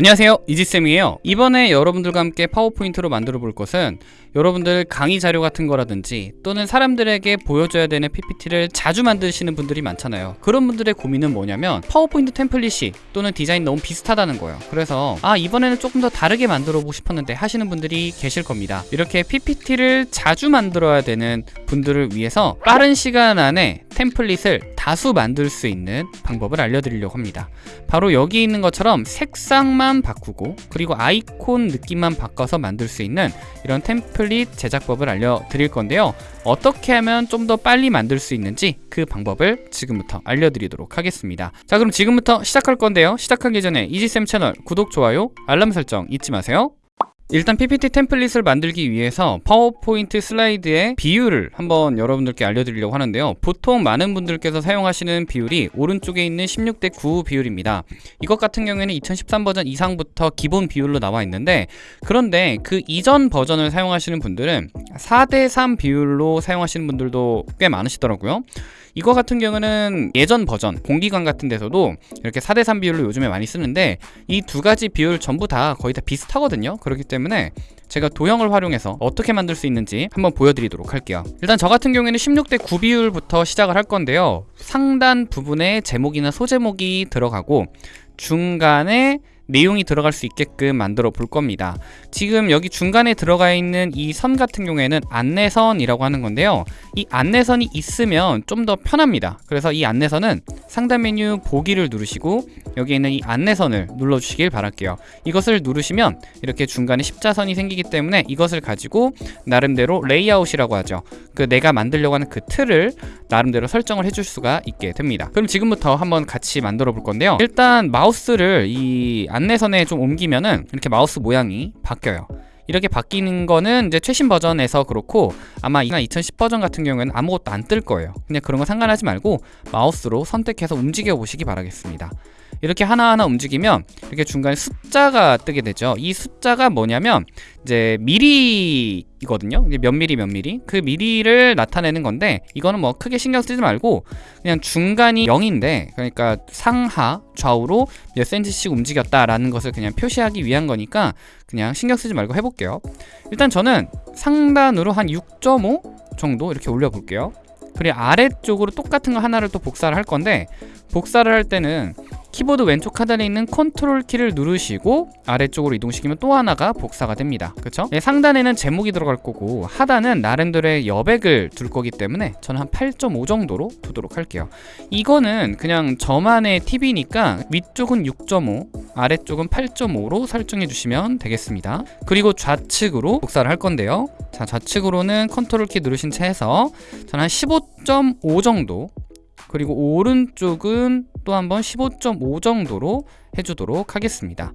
안녕하세요. 이지쌤이에요. 이번에 여러분들과 함께 파워포인트로 만들어 볼 것은 여러분들 강의 자료 같은 거라든지 또는 사람들에게 보여줘야 되는 PPT를 자주 만드시는 분들이 많잖아요. 그런 분들의 고민은 뭐냐면 파워포인트 템플릿이 또는 디자인 너무 비슷하다는 거예요. 그래서 아 이번에는 조금 더 다르게 만들어 보고 싶었는데 하시는 분들이 계실 겁니다. 이렇게 PPT를 자주 만들어야 되는 분들을 위해서 빠른 시간 안에 템플릿을 다수 만들 수 있는 방법을 알려드리려고 합니다. 바로 여기 있는 것처럼 색상만 바꾸고 그리고 아이콘 느낌만 바꿔서 만들 수 있는 이런 템플릿 제작법을 알려드릴 건데요. 어떻게 하면 좀 더 빨리 만들 수 있는지 그 방법을 지금부터 알려드리도록 하겠습니다. 자 그럼 지금부터 시작할 건데요. 시작하기 전에 이지쌤 채널 구독, 좋아요, 알람 설정 잊지 마세요 일단 PPT 템플릿을 만들기 위해서 파워포인트 슬라이드의 비율을 한번 여러분들께 알려드리려고 하는데요. 보통 많은 분들께서 사용하시는 비율이 오른쪽에 있는 16대 9 비율입니다. 이것 같은 경우에는 2013 버전 이상부터 기본 비율로 나와 있는데 그런데 그 이전 버전을 사용하시는 분들은 4대 3 비율로 사용하시는 분들도 꽤 많으시더라고요. 이거 같은 경우는 예전 버전 공기관 같은 데서도 이렇게 4대 3 비율로 요즘에 많이 쓰는데 이 두 가지 비율 전부 다 거의 다 비슷하거든요. 그렇기 때문에 제가 도형을 활용해서 어떻게 만들 수 있는지 한번 보여드리도록 할게요. 일단 저 같은 경우에는 16대 9 비율부터 시작을 할 건데요. 상단 부분에 제목이나 소제목이 들어가고 중간에 내용이 들어갈 수 있게끔 만들어 볼 겁니다. 지금 여기 중간에 들어가 있는 이 선 같은 경우에는 안내선이라고 하는 건데요. 이 안내선이 있으면 좀 더 편합니다. 그래서 이 안내선은 상단 메뉴 보기를 누르시고 여기 있는 이 안내선을 눌러 주시길 바랄게요. 이것을 누르시면 이렇게 중간에 십자선이 생기기 때문에 이것을 가지고 나름대로 레이아웃이라고 하죠. 그 내가 만들려고 하는 그 틀을 나름대로 설정을 해줄 수가 있게 됩니다. 그럼 지금부터 한번 같이 만들어 볼 건데요. 일단 마우스를 이 안내선에 좀 옮기면은 이렇게 마우스 모양이 바뀌어요. 이렇게 바뀌는 거는 이제 최신 버전에서 그렇고 아마 2010 버전 같은 경우에는 아무것도 안 뜰 거예요. 그냥 그런 거 상관하지 말고 마우스로 선택해서 움직여 보시기 바라겠습니다 이렇게 하나하나 움직이면 이렇게 중간에 숫자가 뜨게 되죠. 이 숫자가 뭐냐면 이제 미리이거든요. 몇 미리 몇 미리. 그 미리를 나타내는 건데 이거는 뭐 크게 신경 쓰지 말고 그냥 중간이 0인데 그러니까 상하 좌우로 몇 센치씩 움직였다라는 것을 그냥 표시하기 위한 거니까 그냥 신경 쓰지 말고 해볼게요. 일단 저는 상단으로 한 6.5 정도 이렇게 올려 볼게요. 그리고 아래쪽으로 똑같은 거 하나를 또 복사를 할 건데 복사를 할 때는 키보드 왼쪽 하단에 있는 컨트롤 키를 누르시고 아래쪽으로 이동시키면 또 하나가 복사가 됩니다. 그쵸? 네, 상단에는 제목이 들어갈 거고 하단은 나름대로의 여백을 둘 거기 때문에 저는 한 8.5 정도로 두도록 할게요. 이거는 그냥 저만의 팁이니까 위쪽은 6.5 아래쪽은 8.5로 설정해 주시면 되겠습니다. 그리고 좌측으로 복사를 할 건데요. 자 좌측으로는 컨트롤 키 누르신 채 해서 저는 한 15.5 정도 그리고 오른쪽은 또 한번 15.5 정도로 해주도록 하겠습니다.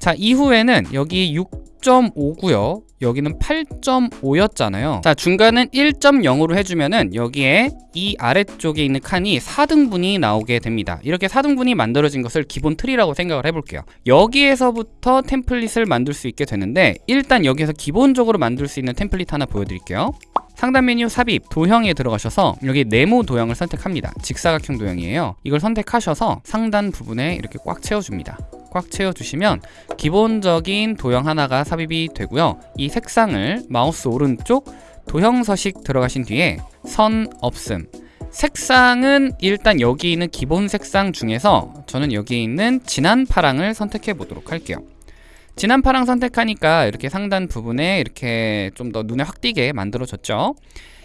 자 이후에는 여기 6.5고요. 여기는 8.5였잖아요. 자 중간은 1.0으로 해주면은 여기에 이 아래쪽에 있는 칸이 4등분이 나오게 됩니다. 이렇게 4등분이 만들어진 것을 기본 틀이라고 생각을 해볼게요. 여기에서부터 템플릿을 만들 수 있게 되는데 일단 여기에서 기본적으로 만들 수 있는 템플릿 하나 보여드릴게요 상단 메뉴 삽입 도형에 들어가셔서 여기 네모 도형을 선택합니다. 직사각형 도형이에요. 이걸 선택하셔서 상단 부분에 이렇게 꽉 채워줍니다. 꽉 채워주시면 기본적인 도형 하나가 삽입이 되고요. 이 색상을 마우스 오른쪽 도형 서식 들어가신 뒤에 선 없음. 색상은 일단 여기 있는 기본 색상 중에서 저는 여기 있는 진한 파랑을 선택해 보도록 할게요 진한 파랑 선택하니까 이렇게 상단 부분에 이렇게 좀 더 눈에 확 띄게 만들어졌죠.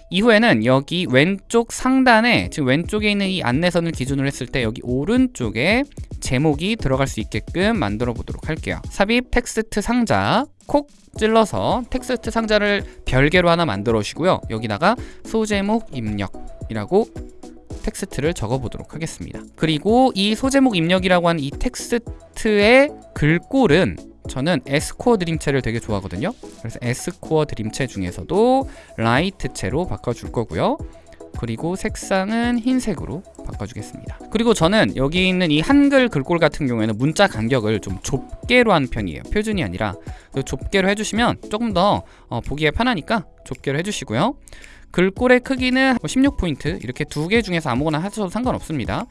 이후에는 여기 왼쪽 상단에 지금 왼쪽에 있는 이 안내선을 기준으로 했을 때 여기 오른쪽에 제목이 들어갈 수 있게끔 만들어 보도록 할게요. 삽입 텍스트 상자 콕 찔러서 텍스트 상자를 별개로 하나 만들어 주시고요. 여기다가 소제목 입력이라고 텍스트를 적어 보도록 하겠습니다. 그리고 이 소제목 입력이라고 하는 이 텍스트의 글꼴은 저는 S코어 드림체를 되게 좋아하거든요. 그래서 S코어 드림체 중에서도 Light체로 바꿔줄 거고요. 그리고 색상은 흰색으로 바꿔주겠습니다. 그리고 저는 여기 있는 이 한글 글꼴 같은 경우에는 문자 간격을 좀 좁게로 한 편이에요. 표준이 아니라 좁게로 해주시면 조금 더 어, 보기에 편하니까 좁게로 해주시고요. 글꼴의 크기는 16포인트 이렇게 두 개 중에서 아무거나 하셔도 상관없습니다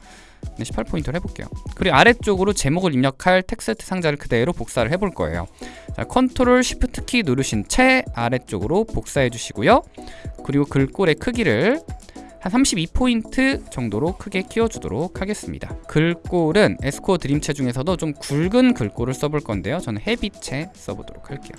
네, 18포인트를 해볼게요. 그리고 아래쪽으로 제목을 입력할 텍스트 상자를 그대로 복사를 해볼 거예요. 자, 컨트롤 쉬프트 키 누르신 채 아래쪽으로 복사해 주시고요. 그리고 글꼴의 크기를 한 32포인트 정도로 크게 키워주도록 하겠습니다. 글꼴은 S코어 드림체 중에서도 좀 굵은 글꼴을 써볼 건데요. 저는 Heavy체 써보도록 할게요.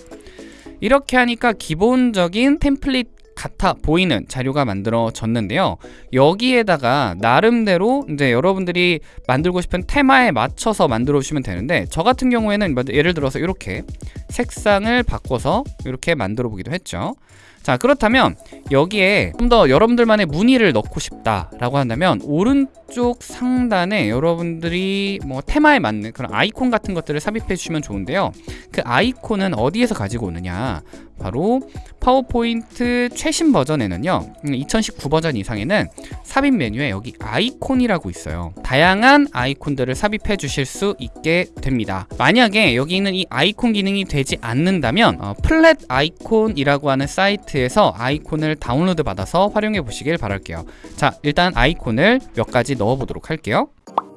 이렇게 하니까 기본적인 템플릿 같아 보이는 자료가 만들어졌는데요. 여기에다가 나름대로 이제 여러분들이 만들고 싶은 테마에 맞춰서 만들어 주시면 되는데 저 같은 경우에는 예를 들어서 이렇게 색상을 바꿔서 이렇게 만들어 보기도 했죠. 자 그렇다면 여기에 좀 더 여러분들만의 무늬를 넣고 싶다라고 한다면 오른쪽 상단에 여러분들이 뭐 테마에 맞는 그런 아이콘 같은 것들을 삽입해 주시면 좋은데요 그 아이콘은 어디에서 가지고 오느냐 바로 파워포인트 최신 버전에는요 2019 버전 이상에는 삽입 메뉴에 여기 아이콘이라고 있어요. 다양한 아이콘들을 삽입해 주실 수 있게 됩니다. 만약에 여기 있는 이 아이콘 기능이 되지 않는다면 어, Flaticon이라고 하는 사이트에서 아이콘을 다운로드 받아서 활용해 보시길 바랄게요. 자 일단 아이콘을 몇 가지 넣어 보도록 할게요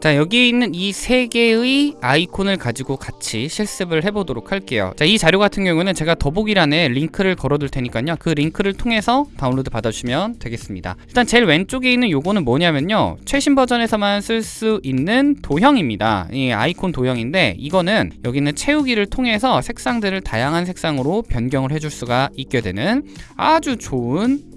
자 여기 있는 이 세 개의 아이콘을 가지고 같이 실습을 해보도록 할게요. 자이 자료 같은 경우는 제가 더보기란에 링크를 걸어둘 테니까요. 그 링크를 통해서 다운로드 받아주시면 되겠습니다. 일단 제일 왼쪽에 있는 요거는 뭐냐면요. 최신 버전에서만 쓸 수 있는 도형입니다. 이 아이콘 도형인데 이거는 여기 있는 채우기를 통해서 색상들을 다양한 색상으로 변경을 해줄 수가 있게 되는 아주 좋은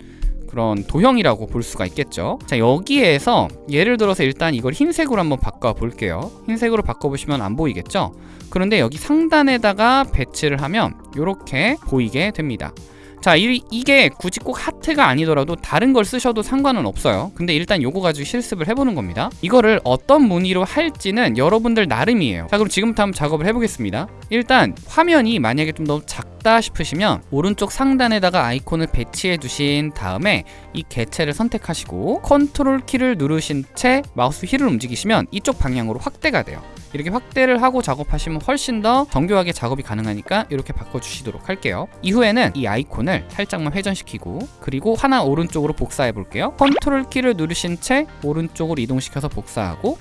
그런 도형이라고 볼 수가 있겠죠. 자 여기에서 예를 들어서 일단 이걸 흰색으로 한번 바꿔 볼게요. 흰색으로 바꿔 보시면 안 보이겠죠? 그런데 여기 상단에다가 배치를 하면 이렇게 보이게 됩니다. 자 이, 이게 굳이 꼭 하트가 아니더라도 다른 걸 쓰셔도 상관은 없어요. 근데 일단 요거 가지고 실습을 해보는 겁니다. 이거를 어떤 무늬로 할지는 여러분들 나름이에요. 자 그럼 지금부터 한번 작업을 해보겠습니다 일단 화면이 만약에 좀 너무 작다 싶으시면 오른쪽 상단에다가 아이콘을 배치해 두신 다음에 이 개체를 선택하시고 컨트롤 키를 누르신 채 마우스 휠을 움직이시면 이쪽 방향으로 확대가 돼요. 이렇게 확대를 하고 작업하시면 훨씬 더 정교하게 작업이 가능하니까 이렇게 바꿔주시도록 할게요. 이후에는 이 아이콘을 살짝만 회전시키고 그리고 하나 오른쪽으로 복사해 볼게요. 컨트롤 키를 누르신 채 오른쪽으로 이동시켜서 복사하고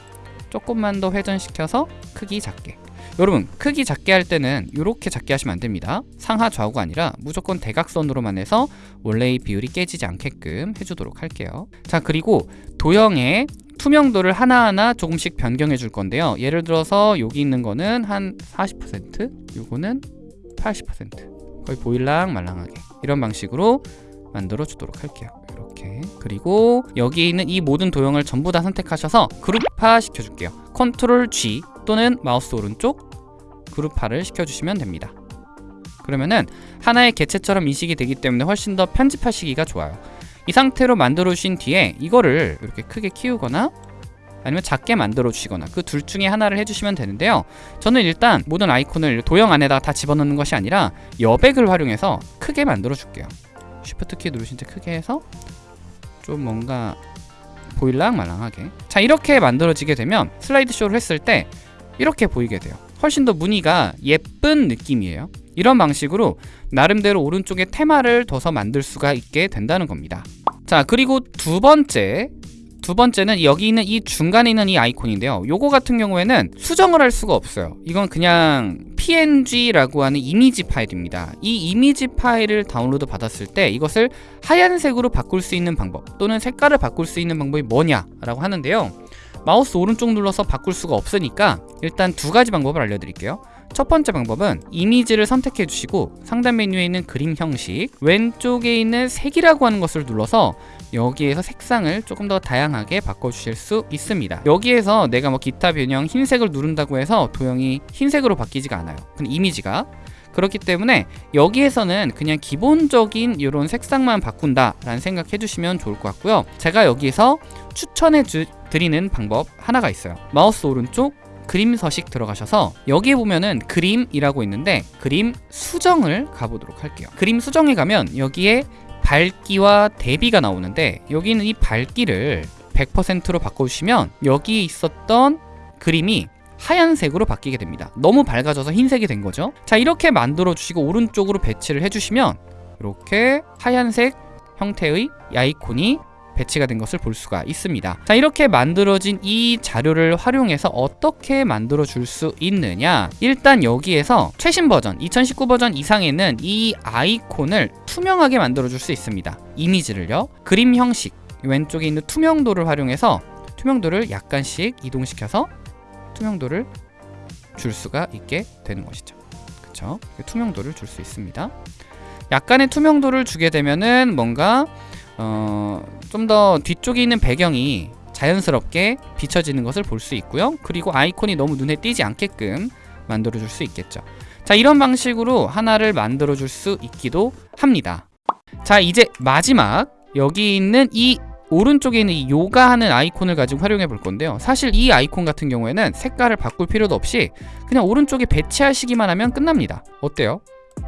조금만 더 회전시켜서 크기 작게 여러분 크기 작게 할 때는 이렇게 작게 하시면 안됩니다. 상하 좌우가 아니라 무조건 대각선으로만 해서 원래의 비율이 깨지지 않게끔 해주도록 할게요. 자 그리고 도형의 투명도를 하나하나 조금씩 변경해 줄 건데요. 예를 들어서 여기 있는 거는 한 40% 요거는 80% 거의 보일랑 말랑하게. 이런 방식으로 만들어 주도록 할게요 이렇게. 그리고 여기 있는 이 모든 도형을 전부 다 선택하셔서 그룹화 시켜줄게요. 컨트롤 G 또는 마우스 오른쪽 그룹화를 시켜주시면 됩니다. 그러면은 하나의 개체처럼 인식이 되기 때문에 훨씬 더 편집하시기가 좋아요. 이 상태로 만들어 주신 뒤에 이거를 이렇게 크게 키우거나 아니면 작게 만들어 주시거나 그 둘 중에 하나를 해주시면 되는데요. 저는 일단 모든 아이콘을 도형 안에다 가 집어넣는 것이 아니라 여백을 활용해서 크게 만들어 줄게요 쉬프트 키 누르신 채 크게 해서 좀 뭔가 보일랑 말랑하게. 자 이렇게 만들어지게 되면 슬라이드 쇼를 했을 때 이렇게 보이게 돼요. 훨씬 더 무늬가 예쁜 느낌이에요. 이런 방식으로 나름대로 오른쪽에 테마를 둬서 만들 수가 있게 된다는 겁니다. 자 그리고 두 번째 두 번째는 여기 있는 이 중간에 있는 이 아이콘인데요. 요거 같은 경우에는 수정을 할 수가 없어요. 이건 그냥 png라고 하는 이미지 파일입니다. 이 이미지 파일을 다운로드 받았을 때 이것을 하얀색으로 바꿀 수 있는 방법 또는 색깔을 바꿀 수 있는 방법이 뭐냐 라고 하는데요. 마우스 오른쪽 눌러서 바꿀 수가 없으니까 일단 두 가지 방법을 알려드릴게요 첫 번째 방법은 이미지를 선택해 주시고 상단 메뉴에 있는 그림 형식 왼쪽에 있는 색이라고 하는 것을 눌러서 여기에서 색상을 조금 더 다양하게 바꿔주실 수 있습니다. 여기에서 내가 뭐 기타 변형 흰색을 누른다고 해서 도형이 흰색으로 바뀌지가 않아요. 그 이미지가 그렇기 때문에 여기에서는 그냥 기본적인 이런 색상만 바꾼다 라는 생각 해 주시면 좋을 것 같고요. 제가 여기에서 추천해 주, 드리는 방법 하나가 있어요. 마우스 오른쪽 그림 서식 들어가셔서 여기에 보면은 그림이라고 있는데 그림 수정을 가보도록 할게요. 그림 수정에 가면 여기에 밝기와 대비가 나오는데 여기는 이 밝기를 100%로 바꿔주시면 여기에 있었던 그림이 하얀색으로 바뀌게 됩니다. 너무 밝아져서 흰색이 된 거죠? 자 이렇게 만들어 주시고 오른쪽으로 배치를 해주시면 이렇게 하얀색 형태의 아이콘이 배치가 된 것을 볼 수가 있습니다. 자, 이렇게 만들어진 이 자료를 활용해서 어떻게 만들어 줄 수 있느냐? 일단 여기에서 최신 버전, 2019 버전 이상에는 이 아이콘을 투명하게 만들어 줄 수 있습니다. 이미지를요. 그림 형식 왼쪽에 있는 투명도를 활용해서 투명도를 약간씩 이동시켜서 투명도를 줄 수가 있게 되는 것이죠. 그렇죠? 투명도를 줄 수 있습니다. 약간의 투명도를 주게 되면은 뭔가 어, 좀 더 뒤쪽에 있는 배경이 자연스럽게 비춰지는 것을 볼 수 있고요. 그리고 아이콘이 너무 눈에 띄지 않게끔 만들어 줄 수 있겠죠. 자, 이런 방식으로 하나를 만들어 줄 수 있기도 합니다. 자, 이제 마지막 여기 있는 이 오른쪽에 있는 이 요가하는 아이콘을 가지고 활용해 볼 건데요. 사실 이 아이콘 같은 경우에는 색깔을 바꿀 필요도 없이 그냥 오른쪽에 배치하시기만 하면 끝납니다. 어때요?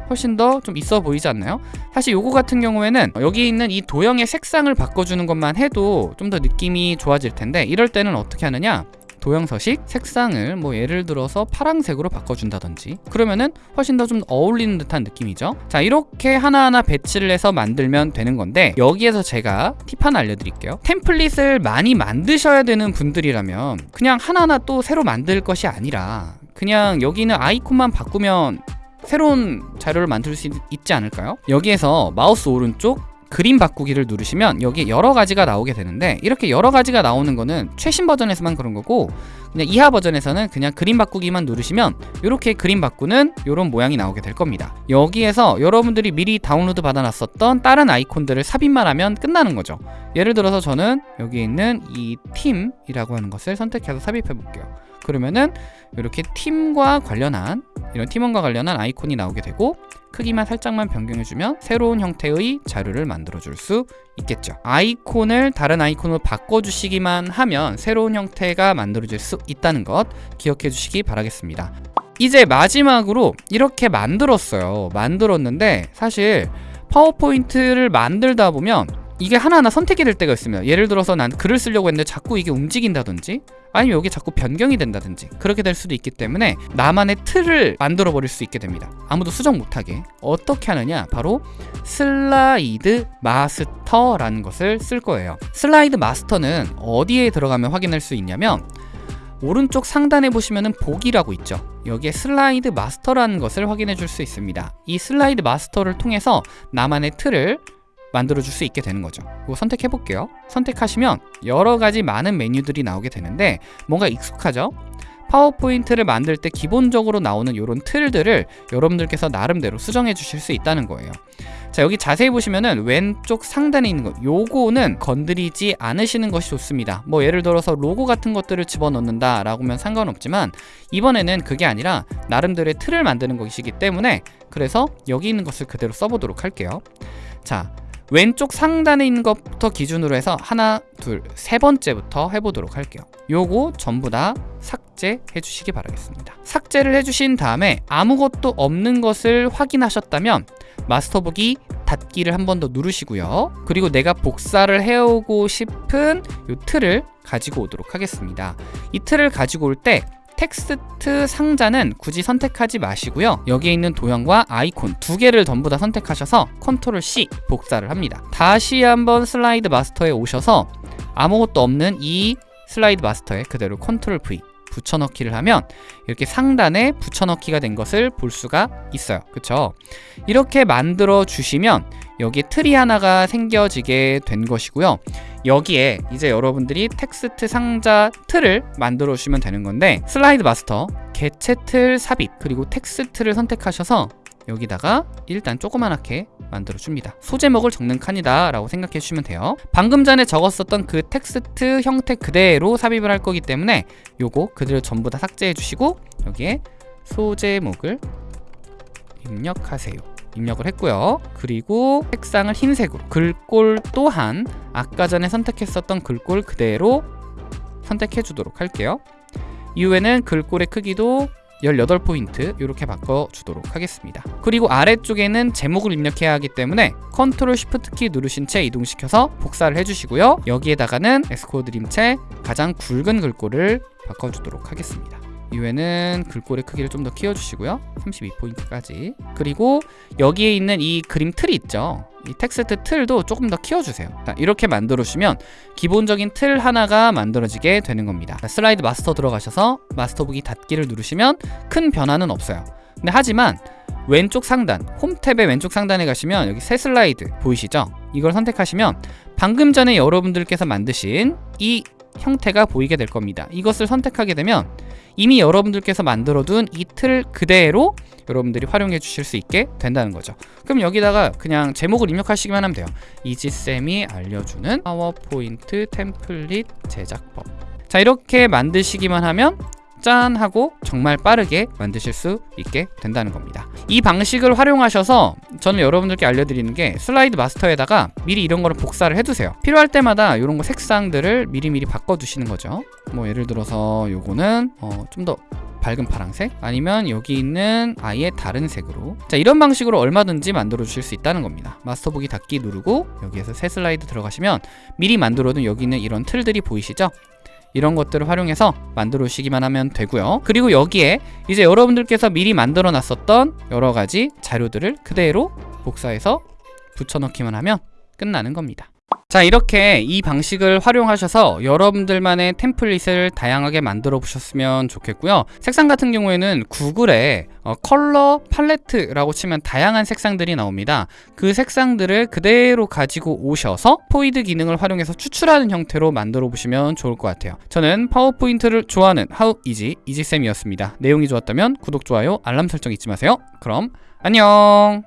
훨씬 더 좀 있어 보이지 않나요? 사실 요거 같은 경우에는 여기 있는 이 도형의 색상을 바꿔주는 것만 해도 좀 더 느낌이 좋아질 텐데 이럴 때는 어떻게 하느냐? 도형 서식 색상을 뭐 예를 들어서 파랑색으로 바꿔준다든지 그러면은 훨씬 더 좀 어울리는 듯한 느낌이죠. 자 이렇게 하나하나 배치를 해서 만들면 되는 건데 여기에서 제가 팁 하나 알려드릴게요. 템플릿을 많이 만드셔야 되는 분들이라면 그냥 하나하나 또 새로 만들 것이 아니라 그냥 여기 있는 아이콘만 바꾸면 새로운 자료를 만들 수 있, 지 않을까요? 여기에서 마우스 오른쪽 그림 바꾸기를 누르시면 여기 여러 가지가 나오게 되는데 이렇게 여러 가지가 나오는 거는 최신 버전에서만 그런 거고 그냥 이하 버전에서는 그냥 그림 바꾸기만 누르시면 이렇게 그림 바꾸는 이런 모양이 나오게 될 겁니다. 여기에서 여러분들이 미리 다운로드 받아놨었던 다른 아이콘들을 삽입만 하면 끝나는 거죠. 예를 들어서 저는 여기 있는 이 팀이라고 하는 것을 선택해서 삽입해 볼게요. 그러면은 이렇게 팀과 관련한 이런 팀원과 관련한 아이콘이 나오게 되고 크기만 살짝만 변경해주면 새로운 형태의 자료를 만들어줄 수 있겠죠. 아이콘을 다른 아이콘으로 바꿔주시기만 하면 새로운 형태가 만들어질 수 있다는 것 기억해 주시기 바라겠습니다. 이제 마지막으로 이렇게 만들었어요. 만들었는데 사실 파워포인트를 만들다 보면 이게 하나하나 선택이 될 때가 있습니다. 예를 들어서 난 글을 쓰려고 했는데 자꾸 이게 움직인다든지 아니면 여기 자꾸 변경이 된다든지 그렇게 될 수도 있기 때문에 나만의 틀을 만들어 버릴 수 있게 됩니다. 아무도 수정 못하게. 어떻게 하느냐? 바로 슬라이드 마스터라는 것을 쓸 거예요. 슬라이드 마스터는 어디에 들어가면 확인할 수 있냐면 오른쪽 상단에 보시면은 보기라고 있죠. 여기에 슬라이드 마스터라는 것을 확인해 줄 수 있습니다. 이 슬라이드 마스터를 통해서 나만의 틀을 만들어 줄 수 있게 되는 거죠. 이거 선택해 볼게요. 선택하시면 여러 가지 많은 메뉴들이 나오게 되는데 뭔가 익숙하죠? 파워포인트를 만들 때 기본적으로 나오는 이런 틀들을 여러분들께서 나름대로 수정해 주실 수 있다는 거예요 자 여기 자세히 보시면은 왼쪽 상단에 있는 거 요거는 건드리지 않으시는 것이 좋습니다. 뭐 예를 들어서 로고 같은 것들을 집어넣는다 라고 하면 상관없지만 이번에는 그게 아니라 나름대로의 틀을 만드는 것이기 때문에 그래서 여기 있는 것을 그대로 써보도록 할게요. 자 왼쪽 상단에 있는 것부터 기준으로 해서 하나, 둘, 세 번째부터 해보도록 할게요. 요거 전부 다 삭제해 주시기 바라겠습니다. 삭제를 해주신 다음에 아무것도 없는 것을 확인하셨다면 마스터보기 닫기를 한 번 더 누르시고요. 그리고 내가 복사를 해오고 싶은 이 틀을 가지고 오도록 하겠습니다. 이 틀을 가지고 올 때 텍스트 상자는 굳이 선택하지 마시고요. 여기에 있는 도형과 아이콘 두 개를 전부 다 선택하셔서 컨트롤 C 복사를 합니다. 다시 한번 슬라이드 마스터에 오셔서 아무것도 없는 이 슬라이드 마스터에 그대로 컨트롤 V 붙여넣기를 하면 이렇게 상단에 붙여넣기가 된 것을 볼 수가 있어요. 그쵸? 이렇게 만들어 주시면 여기에 틀이 하나가 생겨지게 된 것이고요 여기에 이제 여러분들이 텍스트 상자 틀을 만들어 주시면 되는 건데 슬라이드 마스터 개체 틀 삽입 그리고 텍스트를 선택하셔서 여기다가 일단 조그만하게 만들어 줍니다. 소제목을 적는 칸이다 라고 생각해 주시면 돼요. 방금 전에 적었었던 그 텍스트 형태 그대로 삽입을 할 거기 때문에 요거 그대로 전부 다 삭제해 주시고 여기에 소제목을 입력하세요 입력을 했고요. 그리고 색상을 흰색으로 글꼴 또한 아까 전에 선택했었던 글꼴 그대로 선택해 주도록 할게요. 이후에는 글꼴의 크기도 18포인트 이렇게 바꿔주도록 하겠습니다. 그리고 아래쪽에는 제목을 입력해야 하기 때문에 컨트롤 쉬프트 키 누르신 채 이동시켜서 복사를 해주시고요. 여기에다가는 에스코어 드림체 가장 굵은 글꼴을 바꿔주도록 하겠습니다 이외에는 글꼴의 크기를 좀 더 키워주시고요. 32포인트까지. 그리고 여기에 있는 이 그림 틀이 있죠? 이 텍스트 틀도 조금 더 키워주세요. 자, 이렇게 만들어주시면 기본적인 틀 하나가 만들어지게 되는 겁니다. 자, 슬라이드 마스터 들어가셔서 마스터 보기 닫기를 누르시면 큰 변화는 없어요. 근데 하지만 왼쪽 상단 홈 탭의 왼쪽 상단에 가시면 여기 새 슬라이드 보이시죠? 이걸 선택하시면 방금 전에 여러분들께서 만드신 이 형태가 보이게 될 겁니다. 이것을 선택하게 되면 이미 여러분들께서 만들어둔 이 틀 그대로 여러분들이 활용해 주실 수 있게 된다는 거죠. 그럼 여기다가 그냥 제목을 입력하시기만 하면 돼요. 이지쌤이 알려주는 파워포인트 템플릿 제작법. 자 이렇게 만드시기만 하면 짠 하고 정말 빠르게 만드실 수 있게 된다는 겁니다. 이 방식을 활용하셔서 저는 여러분들께 알려드리는 게 슬라이드 마스터에다가 미리 이런 거를 복사를 해두세요. 필요할 때마다 이런 거 색상들을 미리미리 바꿔두시는 거죠. 뭐 예를 들어서 요거는 어, 좀더 밝은 파란색? 아니면 여기 있는 아예 다른 색으로? 자 이런 방식으로 얼마든지 만들어 주실 수 있다는 겁니다. 마스터북이 닫기 누르고 여기에서 새 슬라이드 들어가시면 미리 만들어둔 여기 있는 이런 틀들이 보이시죠 이런 것들을 활용해서 만들어 주시기만 하면 되고요. 그리고 여기에 이제 여러분들께서 미리 만들어 놨었던 여러 가지 자료들을 그대로 복사해서 붙여넣기만 하면 끝나는 겁니다 자 이렇게 이 방식을 활용하셔서 여러분들만의 템플릿을 다양하게 만들어 보셨으면 좋겠고요. 색상 같은 경우에는 구글에 어, 컬러 팔레트라고 치면 다양한 색상들이 나옵니다. 그 색상들을 그대로 가지고 오셔서 스포이드 기능을 활용해서 추출하는 형태로 만들어 보시면 좋을 것 같아요. 저는 파워포인트를 좋아하는 하우 이지 이지쌤이었습니다. 내용이 좋았다면 구독, 좋아요, 알람 설정 잊지 마세요. 그럼 안녕